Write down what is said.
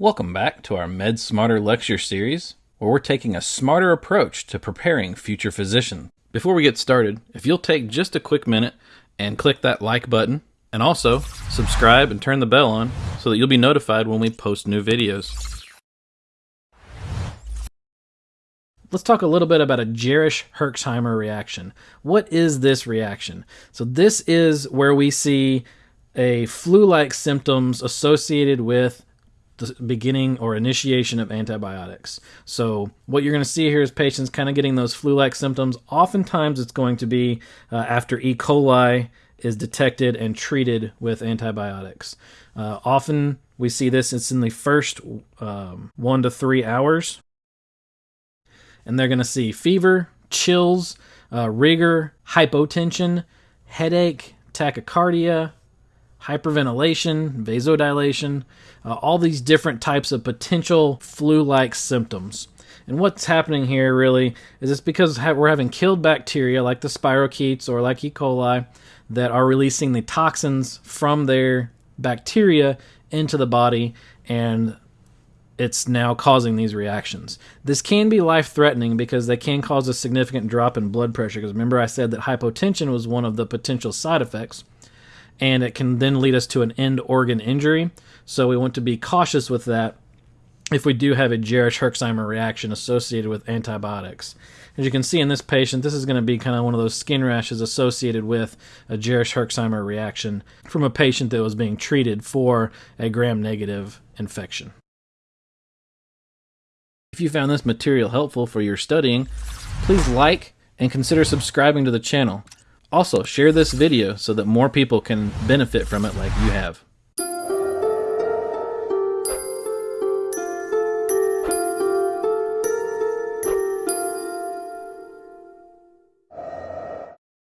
Welcome back to our Med Smarter lecture series, where we're taking a smarter approach to preparing future physicians. Before we get started, if you'll take just a quick minute and click that like button, and also subscribe and turn the bell on so that you'll be notified when we post new videos. Let's talk a little bit about a Jarisch Herxheimer reaction. What is this reaction? So, this is where we see a flu like symptoms associated with the beginning or initiation of antibiotics. So, what you're going to see here is patients kind of getting those flu like symptoms. Oftentimes, it's going to be uh, after E. coli is detected and treated with antibiotics. Uh, often, we see this, it's in the first um, one to three hours. And they're going to see fever, chills, uh, rigor, hypotension, headache, tachycardia, hyperventilation, vasodilation, uh, all these different types of potential flu like symptoms. And what's happening here really is it's because we're having killed bacteria like the spirochetes or like E. coli that are releasing the toxins from their bacteria into the body and it's now causing these reactions. This can be life threatening because they can cause a significant drop in blood pressure. Because remember, I said that hypotension was one of the potential side effects and it can then lead us to an end organ injury. So we want to be cautious with that if we do have a Jarisch Herxheimer reaction associated with antibiotics. As you can see in this patient, this is going to be kind of one of those skin rashes associated with a Jarisch Herxheimer reaction from a patient that was being treated for a gram negative infection. If you found this material helpful for your studying, please like and consider subscribing to the channel. Also, share this video so that more people can benefit from it like you have.